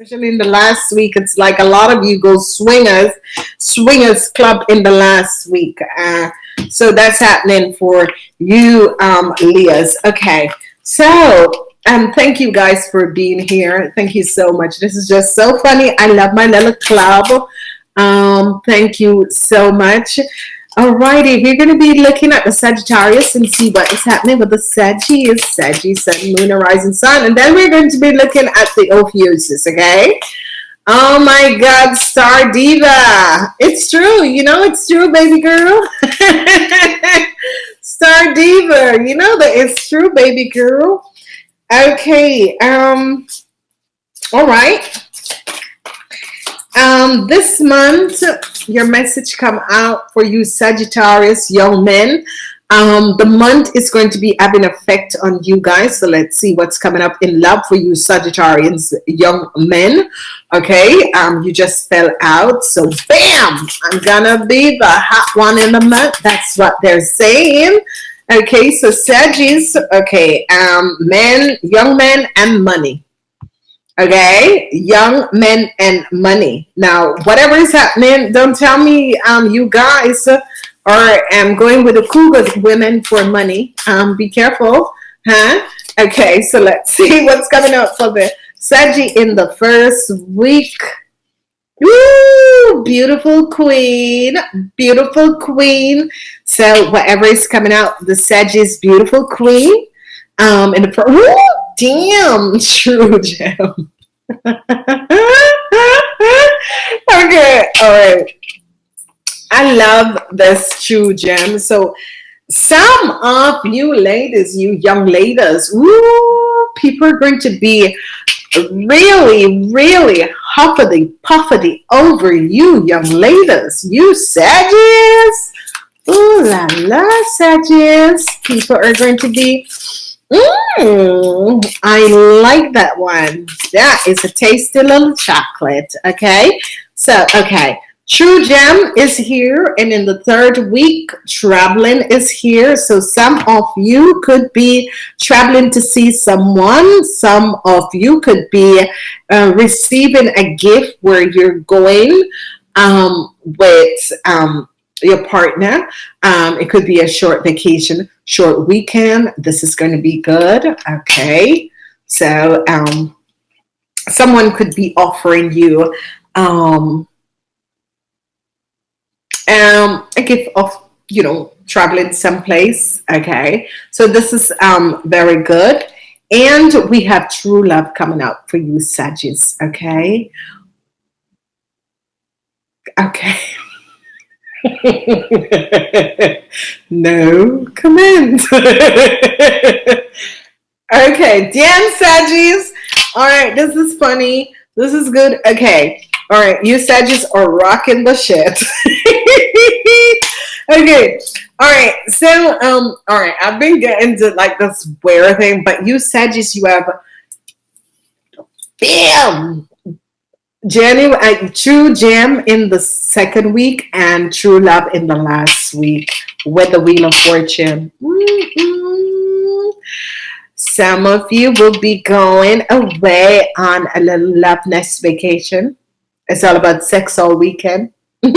especially in the last week. It's like a lot of you go swingers, swingers club in the last week. Uh, so that's happening for you, um, Leahs. Okay, so um, thank you guys for being here. Thank you so much. This is just so funny. I love my little club. Um, thank you so much. Alrighty, we're going to be looking at the Sagittarius and see what is happening with the Sagittarius, Sagittarius, Sun, Moon, Rising Sun. And then we're going to be looking at the Ophiuchus, okay? Oh my God, Star Diva. It's true. You know it's true, baby girl. Star Diva. You know that it's true, baby girl. Okay. Um. All right. Um, this month, your message come out for you Sagittarius young men. Um, the month is going to be having effect on you guys. So let's see what's coming up in love for you Sagittarians young men. Okay, um, you just fell out. So bam, I'm gonna be the hot one in the month. That's what they're saying. Okay, so Sagittarius, okay, um, men, young men and money okay? Young men and money. Now whatever is happening don't tell me um you guys are um going with the cougars women for money. Um be careful huh? Okay so let's see what's coming up for the Saggy in the first week. Woo! beautiful queen. Beautiful queen. So whatever is coming out the Sagittarius beautiful queen. Um in the first damn true gem okay all right. I love this true gem so some of you ladies you young ladies ooh, people are going to be really really huffity puffity over you young ladies. You Sagittarius? Ooh la la Sagittarius. People are going to be Mm, I like that one. That is a tasty little chocolate. Okay. So, okay. True Gem is here. And in the third week, traveling is here. So some of you could be traveling to see someone. Some of you could be uh, receiving a gift where you're going um, with um, your partner. Um, it could be a short vacation, short weekend. This is going to be good. Okay. So um, someone could be offering you um, um, a gift of, you know, traveling someplace. Okay. So this is um, very good. And we have true love coming up for you, Sagittarius. Okay. Okay. no comment. okay, damn Sagis. All right, this is funny. This is good. Okay. All right, you Sagis are rocking the shit. okay. All right. So, um, all right, I've been getting to like this wear thing, but you Sagis, you have bam January, uh, True Gem in the second week and True Love in the last week with the Wheel of Fortune. Mm -hmm. Some of you will be going away on a little love nest vacation. It's all about sex all weekend. and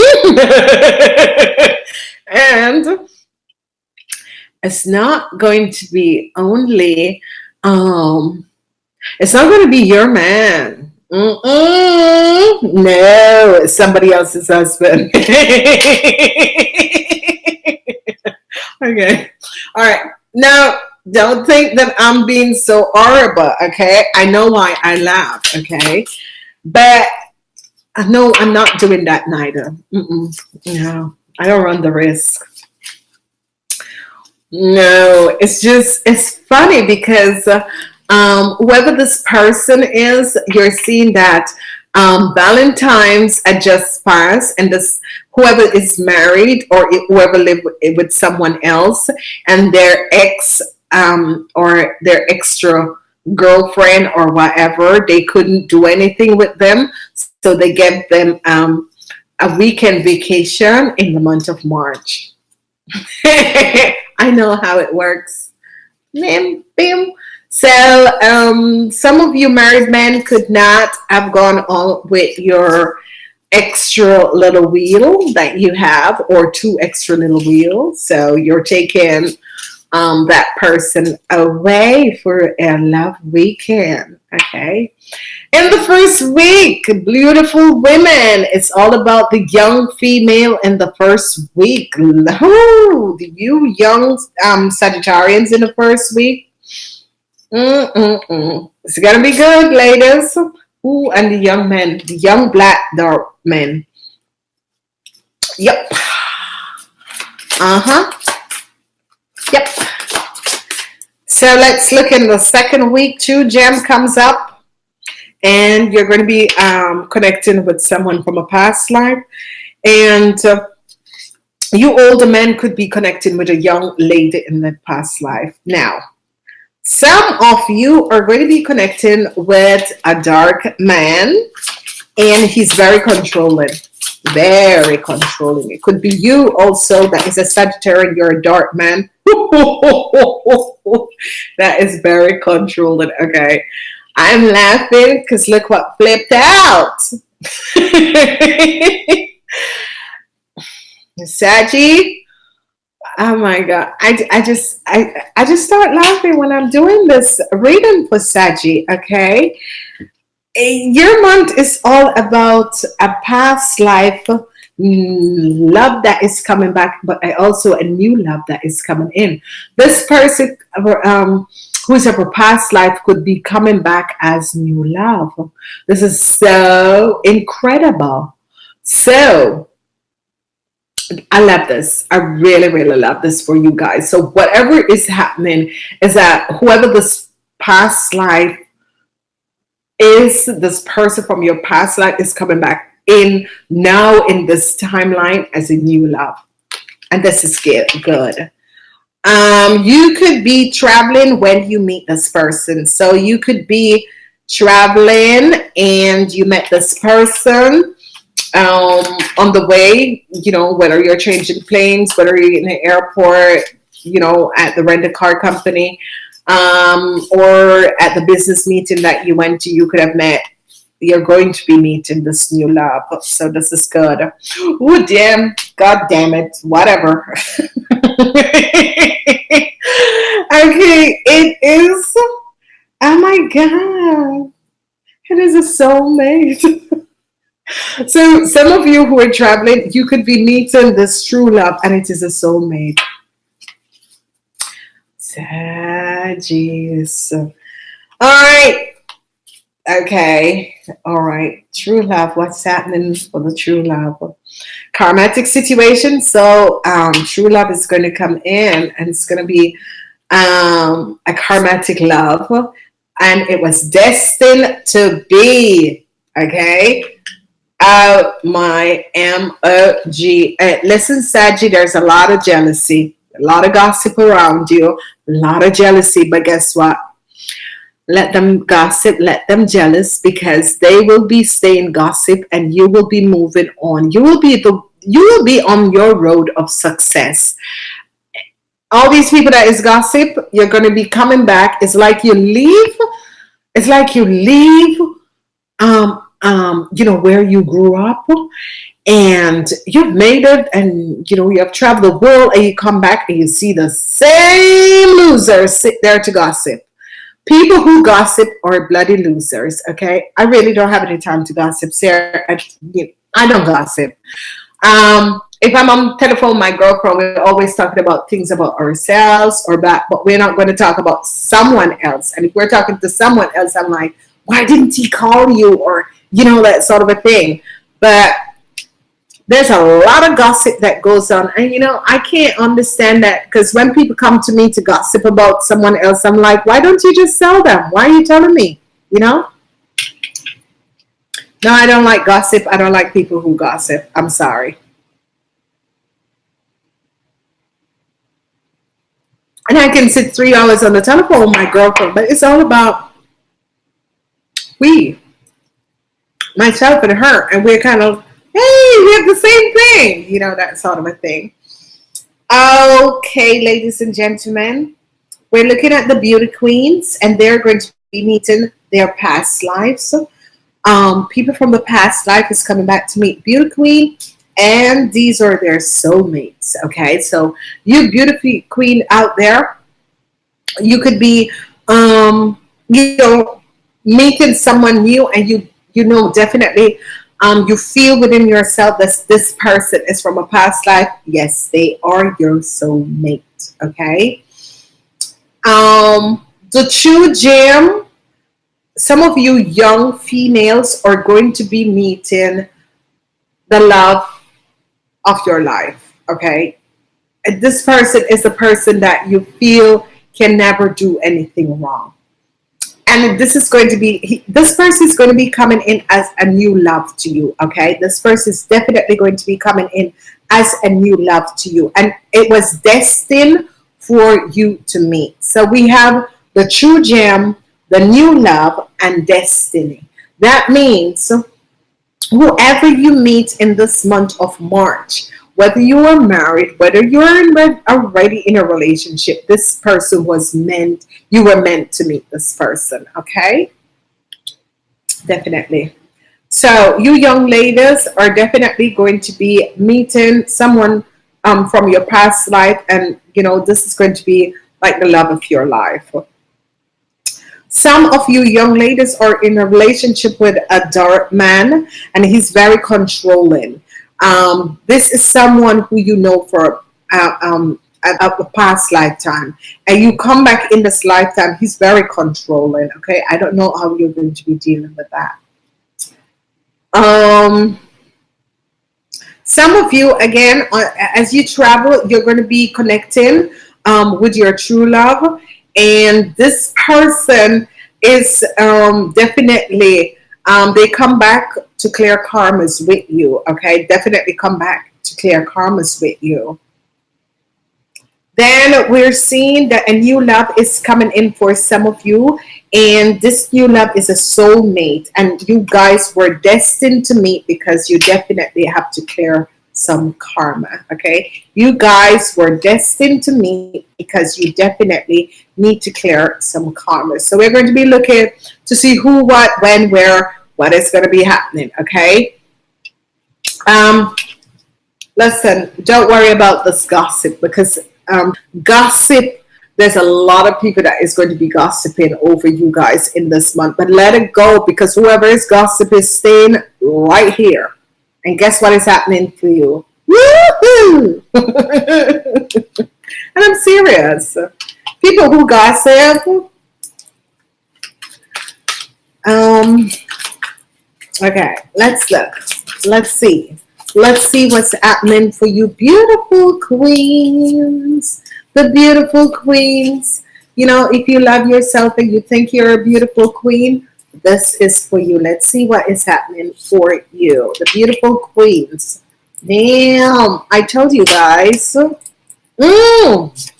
it's not going to be only, um, it's not going to be your man Mm-mm. No, somebody else's husband. okay. All right. Now, don't think that I'm being so horrible, okay? I know why I laugh, okay? But no, I'm not doing that neither. Mm-mm. No, I don't run the risk. No, it's just, it's funny because uh, um, whoever this person is, you're seeing that um, Valentine's had just passed and this whoever is married or whoever live with, someone else and their ex um, or their extra girlfriend or whatever, they couldn't do anything with them. So they gave them um, a weekend vacation in the month of March. I know how it works. Bim, bim. So um, some of you married men could not have gone on with your extra little wheel that you have or two extra little wheels. So you're taking um, that person away for a love weekend. Okay. In the first week, beautiful women. It's all about the young female in the first week. Oh, you young um, Sagittarians in the first week. Mm -mm -mm. It's gonna be good, ladies. Ooh, and the young men, the young black dark men. Yep. Uh-huh. Yep. So let's look in the second week. True gem comes up and you're going to be um, connecting with someone from a past life. And uh, you older men could be connecting with a young lady in the past life. Now, some of you are going to be connecting with a dark man and he's very controlling very controlling. It could be you also that is a Sagittarius you're a dark man. That is very controlling okay? I'm laughing because look what flipped out. Saggy oh my god. I, I just I, I just start laughing when I'm doing this reading for Sagi okay your month is all about a past life mm, love that is coming back but I also a new love that is coming in. This person um, who's of a past life could be coming back as new love. This is so incredible. So I love this. I really, really love this for you guys. So whatever is happening is that whoever this past life is, this person from your past life is coming back in now in this timeline as a new love. And this is good. Um, you could be traveling when you meet this person. So you could be traveling and you met this person um, on the way, you know, whether you're changing planes, whether you're in the airport, you know, at the rental car company, um, or at the business meeting that you went to, you could have met, you're going to be meeting this new love. So this is good. Oh, damn. God damn it. Whatever. okay. It is. Oh my God. It is a soulmate. so some of you who are traveling you could be meeting this true love and it is a soulmate. Sagis. all right okay. All right true love. What's happening for the true love? Karmatic situation. So um, true love is going to come in and it's going to be um, a karmatic love. And it was destined to be. Okay Oh my M-O-G. Listen, Saggy, there's a lot of jealousy, a lot of gossip around you, a lot of jealousy, but guess what? Let them gossip, let them jealous because they will be staying gossip and you will be moving on. You will be the you will be on your road of success. All these people that is gossip, you're going to be coming back. It's like you leave. It's like you leave um, um, you know, where you grew up and you've made it and, you know, you have traveled the world and you come back and you see the same losers sit there to gossip. People who gossip are bloody losers, okay? I really don't have any time to gossip, Sarah. I, I don't gossip. Um, if I'm on telephone, my girlfriend, we're always talking about things about ourselves or that, but we're not going to talk about someone else. And if we're talking to someone else, I'm like, why didn't he call you? Or you know, that sort of a thing. But there's a lot of gossip that goes on. And, you know, I can't understand that because when people come to me to gossip about someone else, I'm like, why don't you just sell them? Why are you telling me? You know? No, I don't like gossip. I don't like people who gossip. I'm sorry. And I can sit three hours on the telephone with my girlfriend, but it's all about we myself and her, and we're kind of, hey, we have the same thing, you know, that sort of a thing. Okay, ladies and gentlemen, we're looking at the beauty queens and they're going to be meeting their past lives. Um, people from the past life is coming back to meet beauty queen and these are their soulmates. Okay, so you beautiful queen out there, you could be, um, you know, meeting someone new and you, you know, definitely um, you feel within yourself that this person is from a past life. Yes, they are your soulmate. Okay. Um, the true gem, some of you young females are going to be meeting the love of your life. Okay. And this person is a person that you feel can never do anything wrong and this is going to be he, this person is going to be coming in as a new love to you okay? This person is definitely going to be coming in as a new love to you. And it was destined for you to meet. So we have the true gem the new love and destiny. That means whoever you meet in this month of March whether you are married, whether you're already in a relationship, this person was meant, you were meant to meet this person, okay? Definitely. So you young ladies are definitely going to be meeting someone um, from your past life and you know this is going to be like the love of your life. Some of you young ladies are in a relationship with a dark man and he's very controlling um, this is someone who you know for uh, um, a, a, past lifetime. And you come back in this lifetime he's very controlling okay? I don't know how you're going to be dealing with that. Um some of you again uh, as you travel you're going to be connecting um, with your true love. And this person is um, definitely um, they come back to clear karmas with you okay? Definitely come back to clear karmas with you. Then we're seeing that a new love is coming in for some of you and this new love is a soulmate and you guys were destined to meet because you definitely have to clear some karma okay? You guys were destined to meet because you definitely need to clear some karma. So we're going to be looking to see who what when where what is going to be happening okay? Um listen don't worry about this gossip because um gossip there's a lot of people that is going to be gossiping over you guys in this month but let it go because whoever is gossip is staying right here and guess what is happening for you? And I'm serious. People who gossip um okay let's look. Let's see. Let's see what's happening for you beautiful queens. The beautiful queens. You know if you love yourself and you think you're a beautiful queen this is for you let's see what is happening for you the beautiful queens damn I told you guys mm.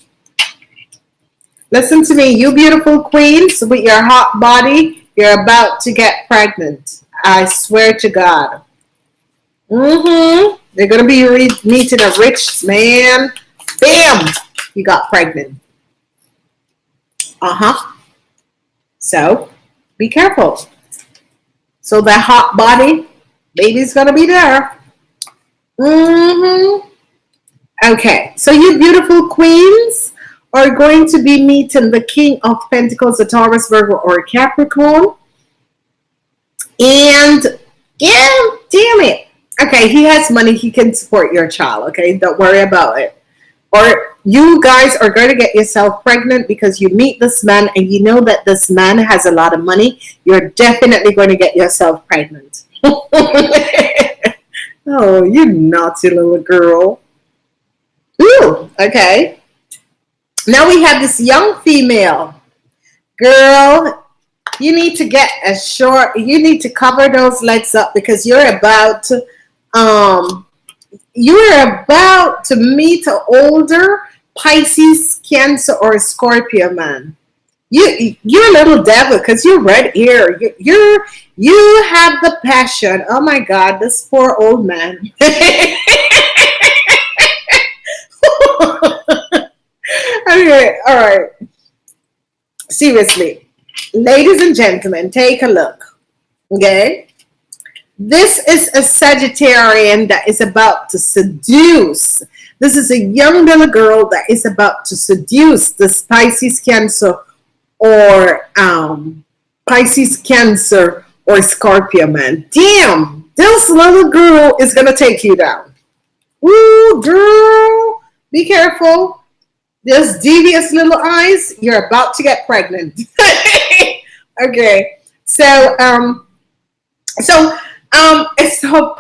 listen to me you beautiful queens with your hot body you're about to get pregnant I swear to God. Mm-hmm. They're gonna be meeting a rich man. Bam! You got pregnant. Uh-huh. So be careful. So that hot body, baby's gonna be there. Mm-hmm. Okay, so you beautiful queens are going to be meeting the King of Pentacles, a Taurus, Virgo, or Capricorn. And yeah, damn it. Okay, he has money. He can support your child. Okay, don't worry about it. Or you guys are going to get yourself pregnant because you meet this man and you know that this man has a lot of money. You're definitely going to get yourself pregnant. oh, you naughty little girl. Ooh, okay. Now we have this young female. Girl, you need to get a short you need to cover those legs up because you're about to um you're about to meet an older Pisces cancer or Scorpio man. You you're a little devil because you're red here you, you're you have the passion. Oh my god this poor old man. Okay all right. Seriously ladies and gentlemen take a look okay? This is a Sagittarian that is about to seduce this is a young little girl that is about to seduce the Pisces Cancer or um, Pisces Cancer or Scorpio man. Damn! This little girl is gonna take you down. Ooh, girl! Be careful. Those devious little eyes, you're about to get pregnant. okay, so um, so um, it's so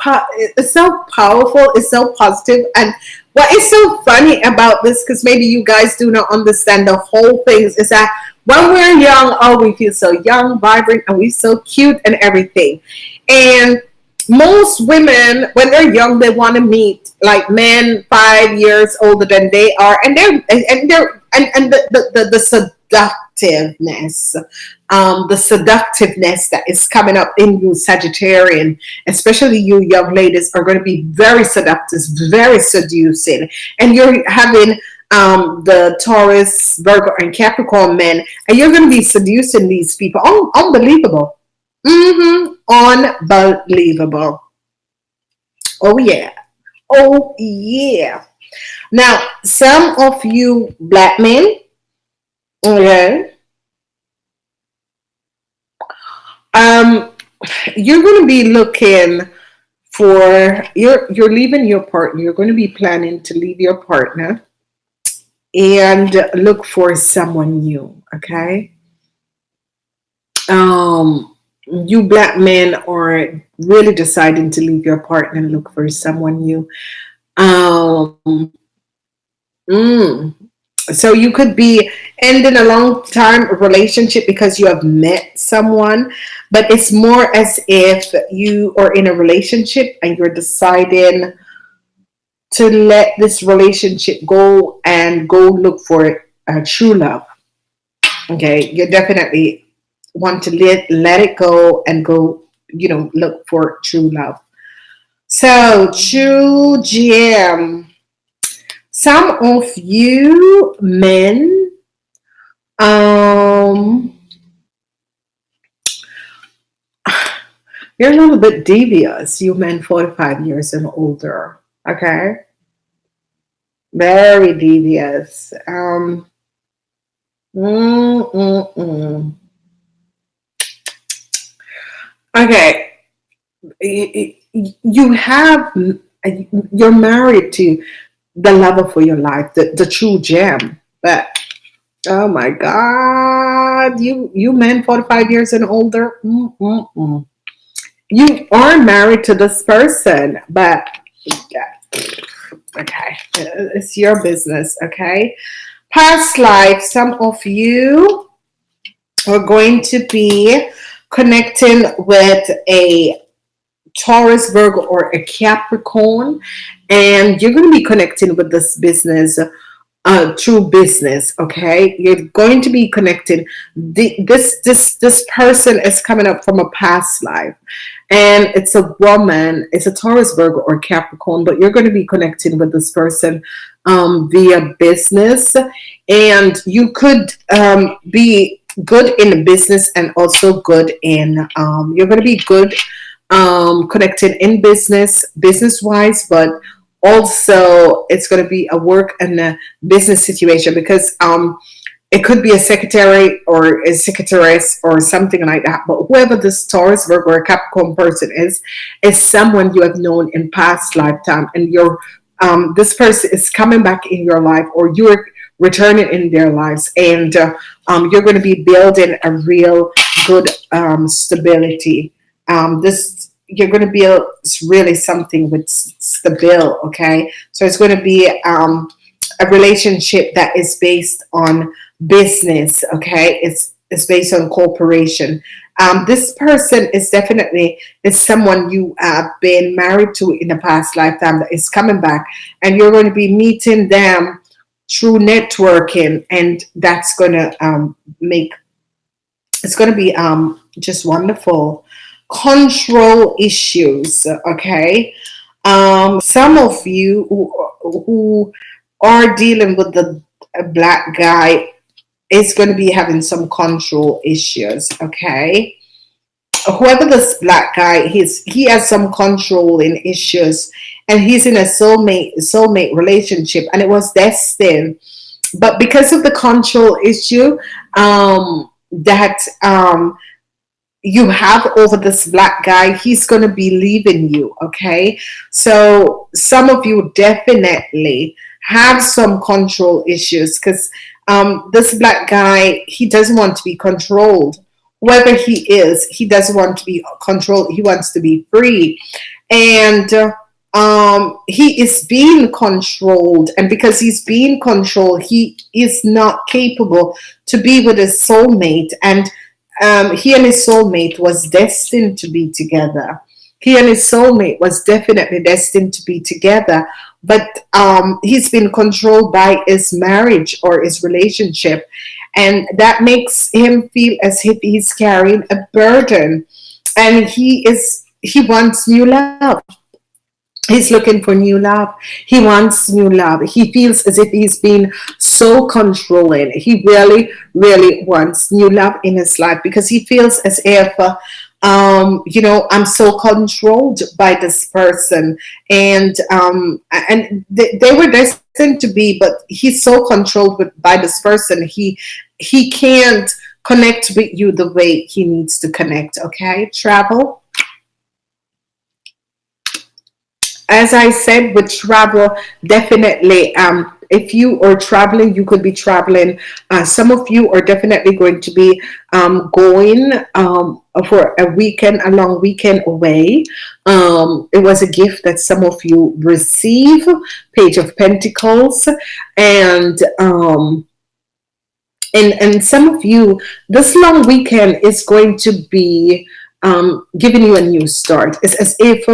it's so powerful. It's so positive, and what is so funny about this, because maybe you guys do not understand the whole things, is that when we're young, oh, we feel so young, vibrant, and we're so cute and everything, and most women when they're young they want to meet like men five years older than they are and they're and they're and, and the, the, the, the seductiveness um, the seductiveness that is coming up in you Sagittarian especially you young ladies are going to be very seductive very seducing and you're having um, the Taurus Virgo and Capricorn men and you're going to be seducing these people oh, unbelievable Mm-hmm. Unbelievable. Oh yeah. Oh yeah. Now, some of you black men, okay, um, you're going to be looking for you're you're leaving your partner. You're going to be planning to leave your partner and look for someone new. Okay. Um, you black men are really deciding to leave your partner and look for someone new um mm, so you could be ending a long time relationship because you have met someone but it's more as if you are in a relationship and you're deciding to let this relationship go and go look for a true love okay you're definitely want to let, let it go and go, you know, look for true love. So, true gem. Some of you men, um, you're a little bit devious, you men 45 years and older, okay? Very devious. Um, mm, mm, mm. Okay, you have you're married to the lover for your life, the, the true gem. But oh my God, you you men 45 years and older, mm, mm, mm. you are married to this person, but okay, it's your business. Okay, past life. Some of you are going to be connecting with a Taurus, Virgo, or a Capricorn, and you're going to be connecting with this business uh, through business. Okay, you're going to be connected. The, this this this person is coming up from a past life, and it's a woman. It's a Taurus, Virgo, or Capricorn, but you're going to be connecting with this person um, via business, and you could um, be good in business and also good in um, you're going to be good um, connected in business business wise but also it's going to be a work and a business situation because um, it could be a secretary or a secretaress or something like that but whoever this Taurus Virgo or Capricorn person is is someone you have known in past lifetime and you're um, this person is coming back in your life or you're returning in their lives and uh, um, you're going to be building a real good um, stability. Um, this you're going to build really something with stable okay? So it's going to be um, a relationship that is based on business okay? It's it's based on cooperation um, this person is definitely is someone you have been married to in the past lifetime that is coming back and you're going to be meeting them through networking and that's going to um, make it's going to be um, just wonderful control issues okay? Um, some of you who, who are dealing with the black guy is going to be having some control issues okay? Whoever this black guy he's he has some controlling issues and he's in a soulmate soulmate relationship and it was destined. But because of the control issue um that um you have over this black guy he's going to be leaving you okay? So some of you definitely have some control issues because um, this black guy he doesn't want to be controlled. Whoever he is he doesn't want to be controlled he wants to be free. And um, he is being controlled and because he's being controlled he is not capable to be with his soulmate and um, he and his soulmate was destined to be together. He and his soulmate was definitely destined to be together but um, he's been controlled by his marriage or his relationship and that makes him feel as if he's carrying a burden and he is he wants new love he's looking for new love. He wants new love. He feels as if he's been so controlling. He really really wants new love in his life because he feels as if um, you know I'm so controlled by this person. And um, and they, they were destined to be but he's so controlled with, by this person. He he can't connect with you the way he needs to connect okay? Travel as I said with travel definitely um, if you are traveling you could be traveling uh, some of you are definitely going to be um, going um, for a weekend a long weekend away. Um, it was a gift that some of you receive page of Pentacles and um, and and some of you this long weekend is going to be um, giving you a new start. It's as if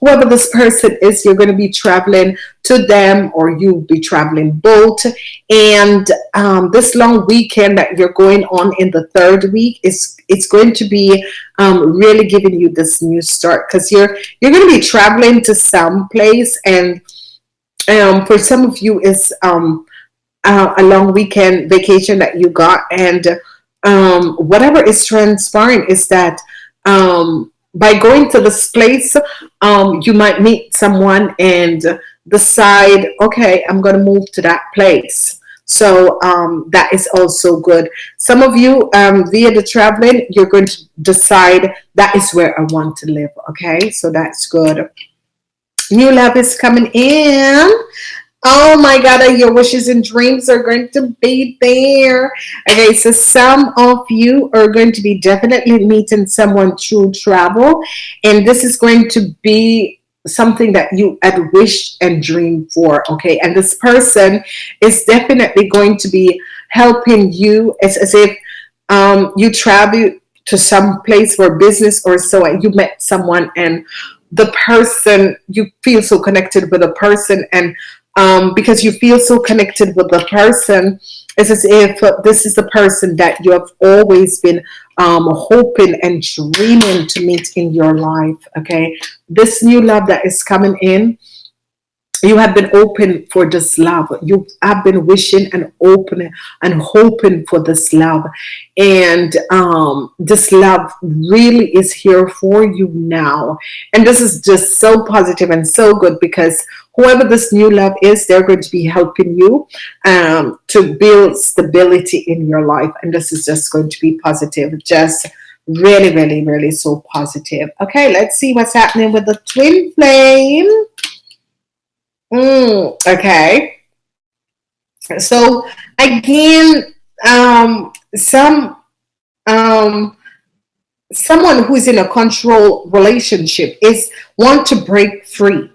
whoever this person is, you're going to be traveling to them or you'll be traveling both. And um, this long weekend that you're going on in the third week is it's going to be um, really giving you this new start because you're you're going to be traveling to some place and um, for some of you is um, uh, a long weekend vacation that you got and um, whatever is transpiring is that um, by going to this place, um, you might meet someone and decide, okay, I'm going to move to that place. So um, that is also good. Some of you, um, via the traveling, you're going to decide that is where I want to live. Okay, so that's good. New love is coming in. Oh my God, your wishes and dreams are going to be there. Okay, so some of you are going to be definitely meeting someone through travel. And this is going to be something that you had wished and dreamed for. Okay, and this person is definitely going to be helping you. It's as if um, you travel to some place for business or so and you met someone and the person you feel so connected with a person and um, because you feel so connected with the person. It's as if this is the person that you have always been um, hoping and dreaming to meet in your life. Okay, this new love that is coming in you have been open for this love. You have been wishing and open and hoping for this love. And um, this love really is here for you now. And this is just so positive and so good because whoever this new love is they're going to be helping you um, to build stability in your life. And this is just going to be positive. Just really really really so positive. Okay let's see what's happening with the twin flame Mm, okay. So again, um, some um, someone who's in a control relationship is want to break free.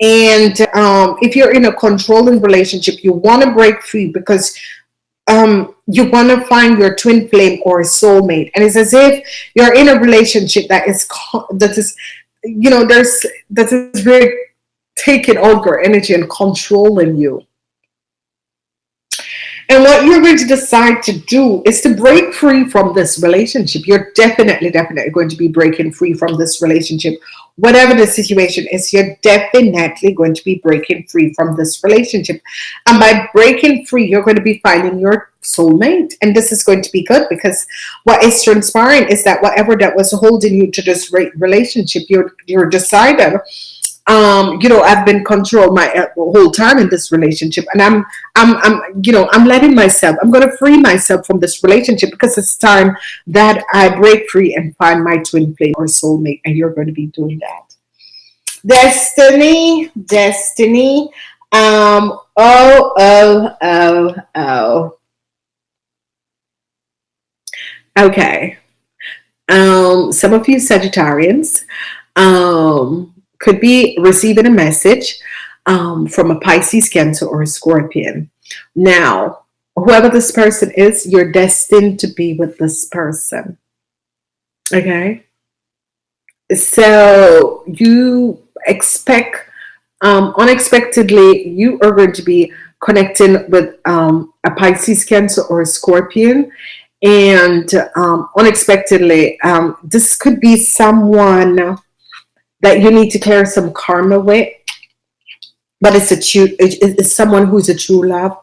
And um, if you're in a controlling relationship, you want to break free because um, you want to find your twin flame or soulmate. And it's as if you're in a relationship that is that is, you know, there's that is very taking all your energy and controlling you. And what you're going to decide to do is to break free from this relationship. You're definitely, definitely going to be breaking free from this relationship. Whatever the situation is, you're definitely going to be breaking free from this relationship. And by breaking free, you're going to be finding your soulmate. And this is going to be good because what is transpiring is that whatever that was holding you to this relationship, you're, you're decided um, you know, I've been controlled my uh, whole time in this relationship, and I'm, I'm, I'm, you know, I'm letting myself. I'm going to free myself from this relationship because it's time that I break free and find my twin flame or soulmate, and you're going to be doing that. Destiny, destiny. Um. Oh, oh, oh, oh. Okay. Um. Some of you Sagittarians. Um could be receiving a message um, from a Pisces, Cancer, or a Scorpion. Now, whoever this person is, you're destined to be with this person. Okay? So you expect, um, unexpectedly, you are going to be connecting with um, a Pisces, Cancer, or a Scorpion. And um, unexpectedly, um, this could be someone that you need to clear some karma with. But it's a true it's someone who's a true love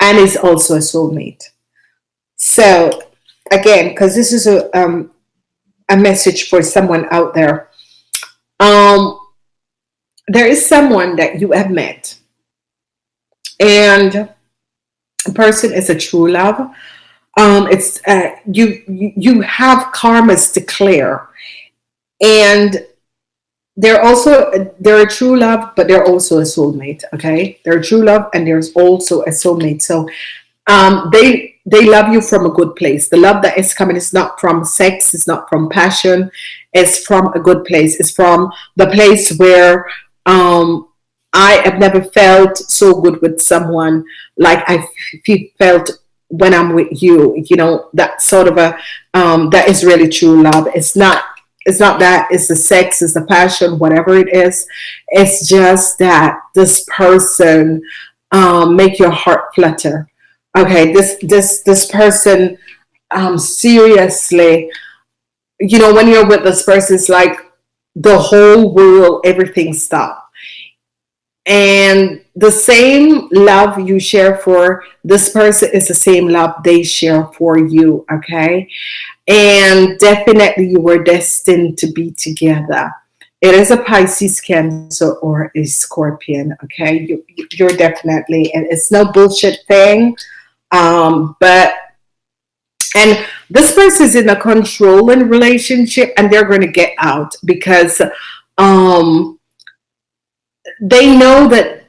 and is also a soulmate. So again because this is a um, a message for someone out there. Um there is someone that you have met. And a person is a true love. Um it's uh, you you have karmas to clear. And they're also they're a true love but they're also a soulmate okay? They're true love and there's also a soulmate. So um they they love you from a good place. The love that is coming is not from sex it's not from passion. It's from a good place. It's from the place where um I have never felt so good with someone. Like I felt when I'm with you you know that sort of a um that is really true love. It's not it's not that it's the sex it's the passion whatever it is. It's just that this person um, make your heart flutter. Okay this this this person um, seriously you know when you're with this person it's like the whole world everything stop and the same love you share for this person is the same love they share for you okay? And definitely you were destined to be together. It is a Pisces cancer or a scorpion okay? You, you're definitely and it's no bullshit thing um, but and this person is in a controlling relationship and they're going to get out because um, they know that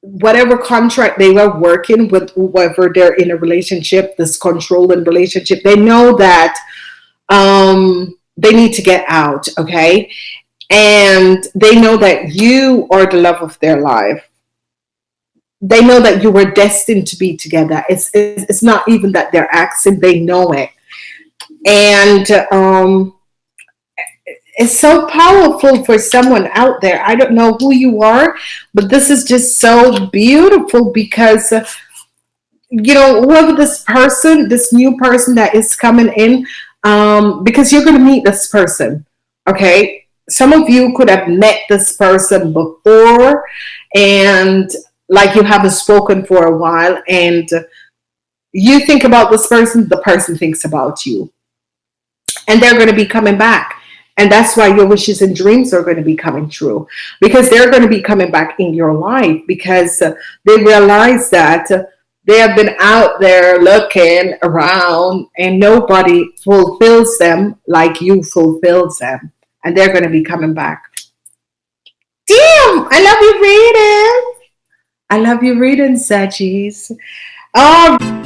whatever contract they were working with whoever they're in a relationship this controlling relationship they know that um they need to get out okay? And they know that you are the love of their life. They know that you were destined to be together. It's it's, it's not even that they're asking they know it. And um is so powerful for someone out there. I don't know who you are, but this is just so beautiful because, uh, you know, whoever this person, this new person that is coming in, um, because you're going to meet this person, okay? Some of you could have met this person before and like you haven't spoken for a while and you think about this person, the person thinks about you. And they're going to be coming back and that's why your wishes and dreams are going to be coming true because they're going to be coming back in your life because uh, they realize that uh, they have been out there looking around and nobody fulfills them like you fulfills them. And they're going to be coming back. Damn, I love you reading. I love you reading, Sagis. Oh.